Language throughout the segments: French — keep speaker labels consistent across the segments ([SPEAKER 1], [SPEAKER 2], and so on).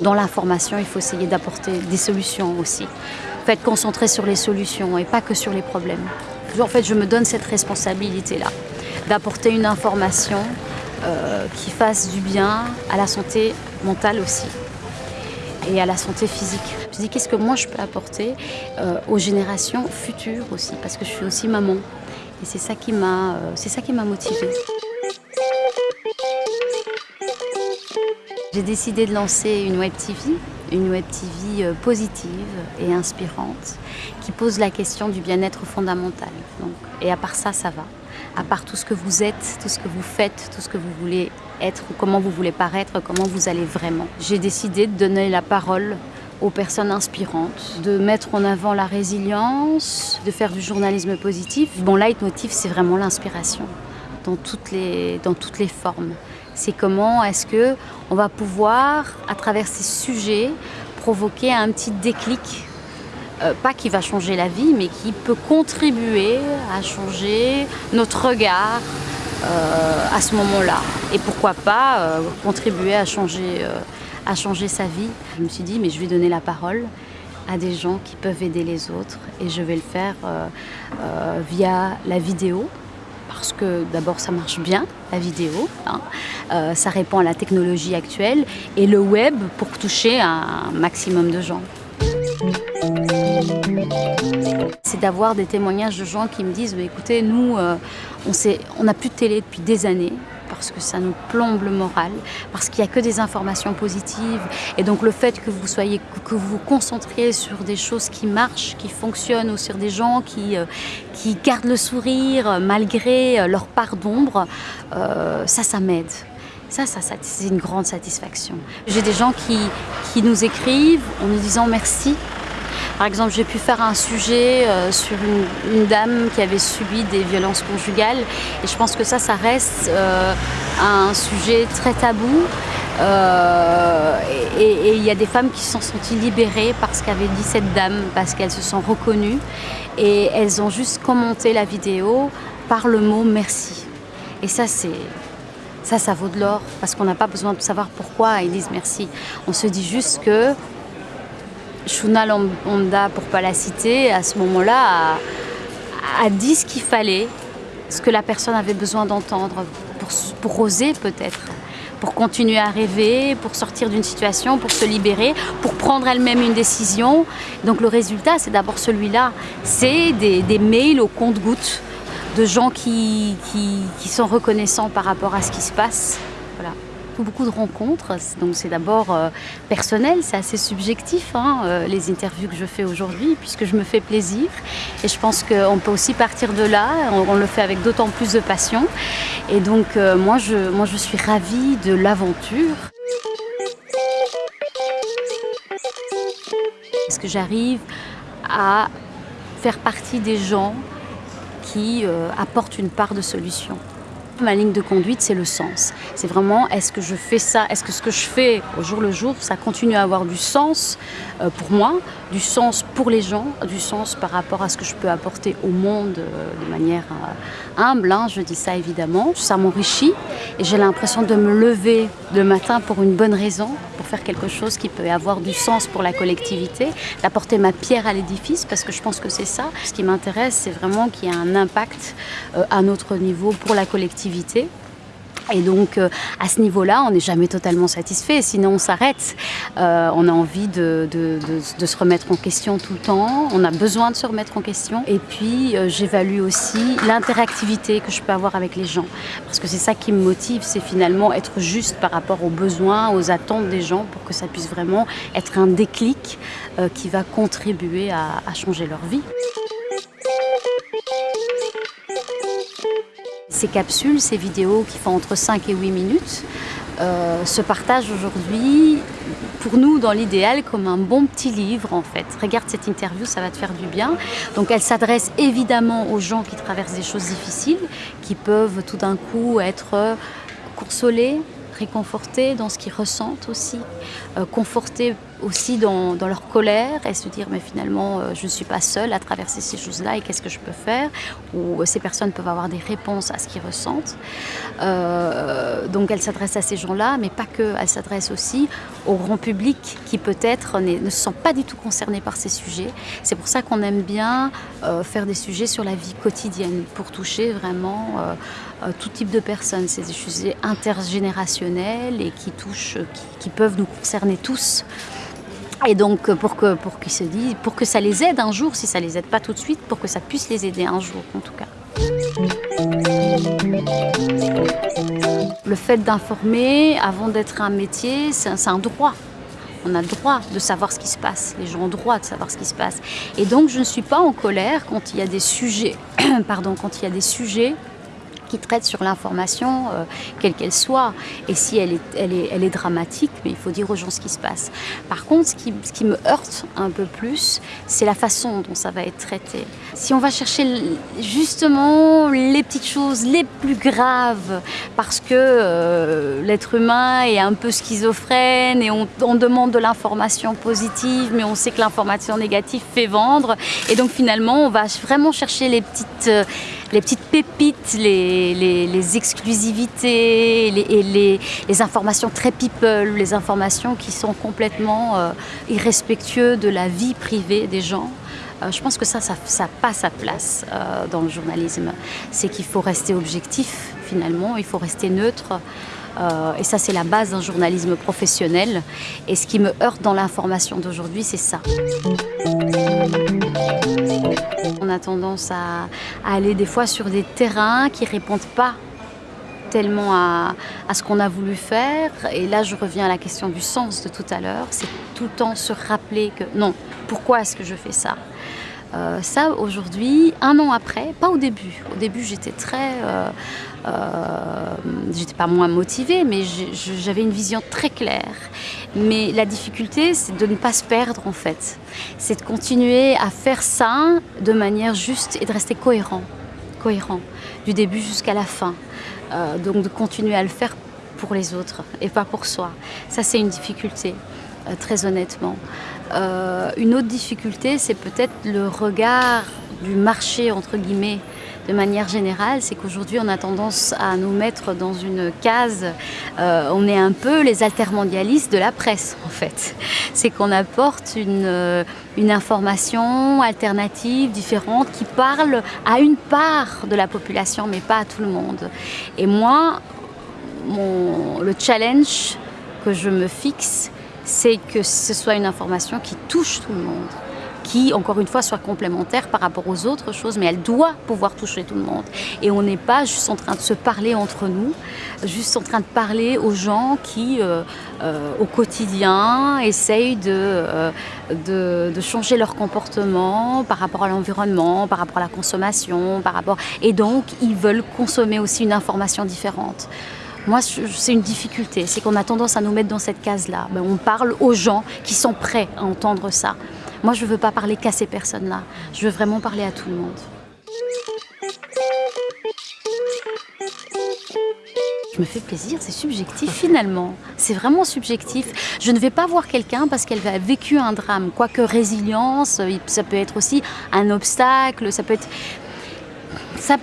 [SPEAKER 1] Dans l'information, il faut essayer d'apporter des solutions aussi. Être concentré sur les solutions et pas que sur les problèmes. En fait, je me donne cette responsabilité-là, d'apporter une information euh, qui fasse du bien à la santé mentale aussi et à la santé physique. Je me dis qu'est-ce que moi je peux apporter euh, aux générations futures aussi, parce que je suis aussi maman. Et c'est ça qui m'a euh, motivée. J'ai décidé de lancer une web TV, une web TV euh, positive et inspirante qui pose la question du bien-être fondamental. Donc, et à part ça, ça va. À part tout ce que vous êtes, tout ce que vous faites, tout ce que vous voulez être, comment vous voulez paraître, comment vous allez vraiment. J'ai décidé de donner la parole aux personnes inspirantes, de mettre en avant la résilience, de faire du journalisme positif. Mon leitmotiv, c'est vraiment l'inspiration dans dans toutes les formes. C'est comment est-ce que on va pouvoir, à travers ces sujets, provoquer un petit déclic, euh, pas qui va changer la vie, mais qui peut contribuer à changer notre regard euh, à ce moment-là. Et pourquoi pas euh, contribuer à changer, à changer sa vie. Je me suis dit, mais je vais donner la parole à des gens qui peuvent aider les autres et je vais le faire via la vidéo, parce que d'abord ça marche bien, la vidéo, hein. euh, ça répond à la technologie actuelle, et le web pour toucher un maximum de gens. C'est d'avoir des témoignages de gens qui me disent bah, écoutez, nous, euh, on n'a plus de télé depuis des années, parce que ça nous plombe le moral, parce qu'il n'y a que des informations positives. Et donc le fait que vous soyez, que vous vous concentriez sur des choses qui marchent, qui fonctionnent, ou sur des gens qui, euh, qui gardent le sourire malgré euh, leur part d'ombre, euh, ça, ça m'aide. Ça, ça, c'est une grande satisfaction. J'ai des gens qui, qui nous écrivent en nous disant merci par exemple, j'ai pu faire un sujet euh, sur une, dame qui avait subi des violences conjugales et je pense que ça, ça reste euh, un sujet très tabou. Euh, et il y a des femmes qui se sont senties libérées parce qu'avait dit cette dame, parce qu'elles se sont reconnues et elles ont juste commenté la vidéo par le mot merci. Et ça, c'est ça, ça vaut de l'or parce qu'on n'a pas besoin de savoir pourquoi ils disent merci. On se dit juste que Shuna Lambda, pour pas la citer, à ce moment-là, a, dit ce qu'il fallait, ce que la personne avait besoin d'entendre, pour, oser peut-être, pour continuer à rêver, pour sortir d'une situation, pour se libérer, pour prendre elle-même une décision. Donc le résultat, c'est d'abord celui-là. C'est des, mails au compte-gouttes de gens qui, sont reconnaissants par rapport à ce qui se passe. Beaucoup de rencontres. Donc c'est d'abord euh, personnel, c'est assez subjectif, hein, euh, les interviews que je fais aujourd'hui, puisque je me fais plaisir. Et je pense qu'on peut aussi partir de là, on, le fait avec d'autant plus de passion. Et donc euh, moi, je, moi je suis ravie de l'aventure. Est-ce que j'arrive à faire partie des gens qui apportent une part de solution? Ma ligne de conduite, c'est le sens. C'est vraiment, est-ce que je fais ça? Est-ce que ce que je fais au jour le jour, ça continue à avoir du sens euh, pour moi, du sens pour les gens, du sens par rapport à ce que je peux apporter au monde euh, de manière euh, humble, hein, je dis ça évidemment. Ça m'enrichit et j'ai l'impression de me lever le matin pour une bonne raison, pour faire quelque chose qui peut avoir du sens pour la collectivité, d'apporter ma pierre à l'édifice parce que je pense que c'est ça. Ce qui m'intéresse, c'est vraiment qu'il y ait un impact à notre niveau pour la collectivité et donc euh, à ce niveau-là, on n'est jamais totalement satisfait, sinon on s'arrête. Euh, on a envie de, se remettre en question tout le temps, on a besoin de se remettre en question. Et puis euh, j'évalue aussi l'interactivité que je peux avoir avec les gens. Parce que c'est ça qui me motive, c'est finalement être juste par rapport aux besoins, aux attentes des gens pour que ça puisse vraiment être un déclic qui va contribuer à changer leur vie. Ces capsules, ces vidéos qui font entre 5 et 8 minutes, euh, se partagent aujourd'hui, pour nous, dans l'idéal, comme un bon petit livre, en fait. Regarde cette interview, ça va te faire du bien. Donc, elle s'adresse évidemment aux gens qui traversent des choses difficiles, qui peuvent tout d'un coup être consolés, réconfortés dans ce qu'ils ressentent aussi, euh, confortés aussi dans, leur colère et se dire mais finalement euh, je ne suis pas seule à traverser ces choses-là et qu'est-ce que je peux faire? Ou euh, ces personnes peuvent avoir des réponses à ce qu'ils ressentent. donc elle s'adresse à ces gens-là, mais pas que. Elle s'adresse aussi au grand public qui peut-être ne se sent pas du tout concerné par ces sujets. C'est pour ça qu'on aime bien euh, faire des sujets sur la vie quotidienne pour toucher vraiment euh, tout type de personnes. C'est des sujets intergénérationnels et qui touchent, qui, peuvent nous concerner tous. Et donc pour que, pour qu'ils se disent, pour que ça les aide un jour, si ça les aide pas tout de suite, pour que ça puisse les aider un jour en tout cas. Le fait d'informer avant d'être un métier, c'est un droit. On a le droit de savoir ce qui se passe. Les gens ont le droit de savoir ce qui se passe. Et donc je ne suis pas en colère quand il y a des sujets, pardon, quand il y a des sujets qui traite sur l'information, euh, quelle qu'elle soit. Et si elle est, elle, est, dramatique, mais il faut dire aux gens ce qui se passe. Par contre, ce qui, ce qui me heurte un peu plus, c'est la façon dont ça va être traité. Si on va chercher justement les petites choses les plus graves, parce que euh, l'être humain est un peu schizophrène et on, on demande de l'information positive, mais on sait que l'information négative fait vendre. Et donc finalement, on va vraiment chercher les petites... Euh, les petites pépites, les, exclusivités et les, informations très people, les informations qui sont complètement euh, irrespectueuses de la vie privée des gens. Euh, je pense que ça, ça n'a pas sa place euh, dans le journalisme. C'est qu'il faut rester objectif finalement, il faut rester neutre. et ça, c'est la base d'un journalisme professionnel. Et ce qui me heurte dans l'information d'aujourd'hui, c'est ça. On a tendance à, aller des fois sur des terrains qui ne répondent pas tellement à, ce qu'on a voulu faire. Et là, je reviens à la question du sens de tout à l'heure. C'est tout le temps se rappeler que non, pourquoi est-ce que je fais ça? Euh, ça, aujourd'hui, un an après, pas au début. Au début, j'étais très... Euh, euh, j'étais pas moins motivée, mais j'avais une vision très claire. Mais la difficulté, c'est de ne pas se perdre, en fait. C'est de continuer à faire ça de manière juste et de rester cohérent. Cohérent, du début jusqu'à la fin. donc de continuer à le faire pour les autres et pas pour soi. Ça, c'est une difficulté. Très honnêtement. Euh, une autre difficulté, c'est peut-être le regard du marché, entre guillemets, de manière générale, c'est qu'aujourd'hui on a tendance à nous mettre dans une case, euh, on est un peu les altermondialistes de la presse en fait. C'est qu'on apporte une, une, information alternative, différente, qui parle à une part de la population mais pas à tout le monde. Et moi, le challenge que je me fixe, c'est que ce soit une information qui touche tout le monde qui, encore une fois, soit complémentaire par rapport aux autres choses, mais elle doit pouvoir toucher tout le monde. Et on n'est pas juste en train de se parler entre nous, juste en train de parler aux gens qui, euh, euh, au quotidien, essayent euh, de, de, changer leur comportement par rapport à l'environnement, par rapport à la consommation, par rapport... Et donc, ils veulent consommer aussi une information différente. Moi, c'est une difficulté, c'est qu'on a tendance à nous mettre dans cette case-là. Ben, on parle aux gens qui sont prêts à entendre ça. Moi, je ne veux pas parler qu'à ces personnes-là. Je veux vraiment parler à tout le monde. Je me fais plaisir, c'est subjectif finalement. C'est vraiment subjectif. Je ne vais pas voir quelqu'un parce qu'elle a vécu un drame. Quoique résilience, ça peut être aussi un obstacle, ça peut être... Ça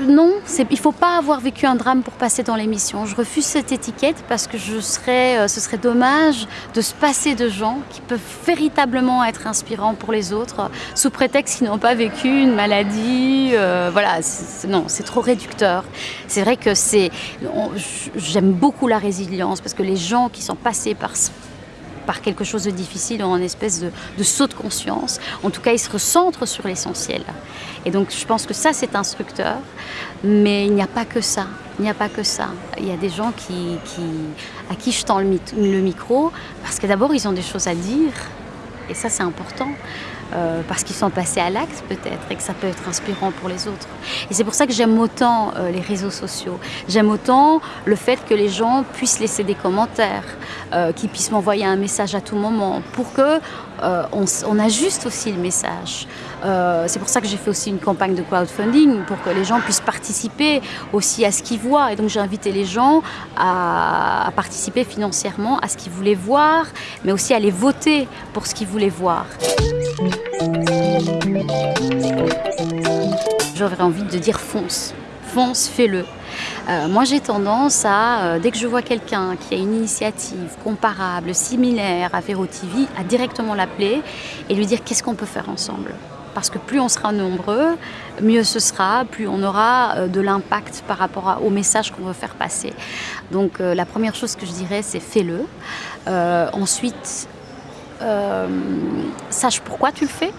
[SPEAKER 1] non, il ne faut pas avoir vécu un drame pour passer dans l'émission. Je refuse cette étiquette parce que je serais, euh, ce serait dommage de se passer de gens qui peuvent véritablement être inspirants pour les autres sous prétexte qu'ils n'ont pas vécu une maladie. Euh, voilà, non, c'est trop réducteur. C'est vrai que j'aime beaucoup la résilience parce que les gens qui sont passés par par quelque chose de difficile ont une espèce de, saut de conscience. En tout cas, ils se recentrent sur l'essentiel. Et donc, je pense que ça, c'est instructeur. Mais il n'y a pas que ça. Il n'y a pas que ça. Il y a des gens qui, à qui je tends le micro parce que d'abord, ils ont des choses à dire. Et ça, c'est important. Euh, parce qu'ils sont passés à l'acte peut-être et que ça peut être inspirant pour les autres. Et c'est pour ça que j'aime autant euh, les réseaux sociaux. J'aime autant le fait que les gens puissent laisser des commentaires, euh, qu'ils puissent m'envoyer un message à tout moment pour que on, ajuste aussi le message. c'est pour ça que j'ai fait aussi une campagne de crowdfunding pour que les gens puissent participer aussi à ce qu'ils voient. Et donc j'ai invité les gens à, à participer financièrement à ce qu'ils voulaient voir, mais aussi à aller voter pour ce qu'ils voulaient voir. J'aurais envie de dire fonce, fonce, fais-le. Euh, moi, j'ai tendance à, euh, dès que je vois quelqu'un qui a une initiative comparable, similaire à Vero TV, à directement l'appeler et lui dire qu'est-ce qu'on peut faire ensemble. Parce que plus on sera nombreux, mieux ce sera, plus on aura euh, de l'impact par rapport au message qu'on veut faire passer. Donc la première chose que je dirais, c'est fais-le. ensuite, sache pourquoi tu le fais.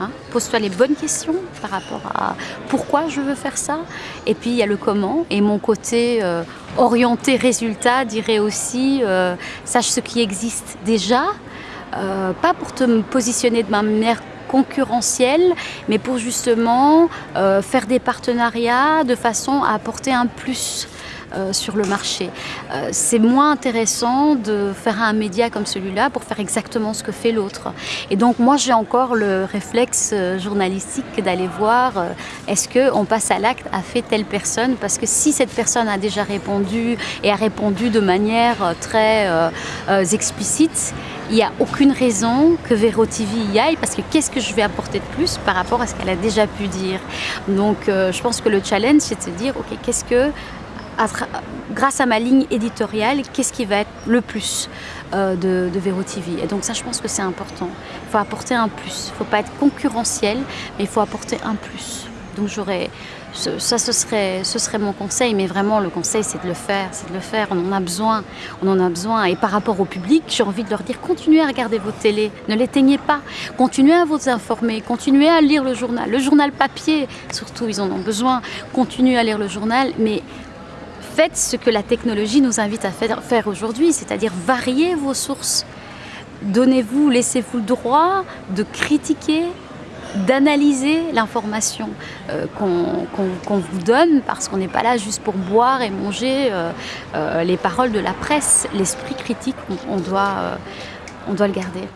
[SPEAKER 1] Hein. Pose-toi les bonnes questions par rapport à pourquoi je veux faire ça. Et puis il y a le comment. Et mon côté euh, orienté résultat dirait aussi euh, sache ce qui existe déjà. Euh, pas pour te positionner de manière concurrentielle, mais pour justement faire des partenariats de façon à apporter un plus euh, sur le marché. Euh, c'est moins intéressant de faire un média comme celui-là pour faire exactement ce que fait l'autre. Et donc moi j'ai encore le réflexe euh, journalistique d'aller voir est-ce qu'on passe à l'acte a fait telle personne? Parce que si cette personne a déjà répondu et a répondu de manière très explicite, il n'y a aucune raison que Vero TV y aille parce que qu'est-ce que je vais apporter de plus par rapport à ce qu'elle a déjà pu dire? Donc je pense que le challenge c'est de se dire ok qu'est-ce que grâce à ma ligne éditoriale, qu'est-ce qui va être le plus euh, de, de Vero TV. Et donc ça, je pense que c'est important. Il faut apporter un plus. Il ne faut pas être concurrentiel, mais il faut apporter un plus. Donc j'aurais, ça, ce serait, ce serait mon conseil. Mais vraiment, le conseil, c'est de le faire, c'est de le faire. On en a besoin, on en a besoin. Et par rapport au public, j'ai envie de leur dire continuez à regarder vos télés, ne l'éteignez pas. Continuez à vous informer, continuez à lire le journal, le journal papier. Surtout, ils en ont besoin. Continuez à lire le journal, mais faites ce que la technologie nous invite à faire aujourd'hui, c'est-à-dire varier vos sources. Donnez-vous, laissez-vous le droit de critiquer, d'analyser l'information euh, qu'on vous donne parce qu'on n'est pas là juste pour boire et manger euh, euh, les paroles de la presse. L'esprit critique, on, doit, on doit le garder.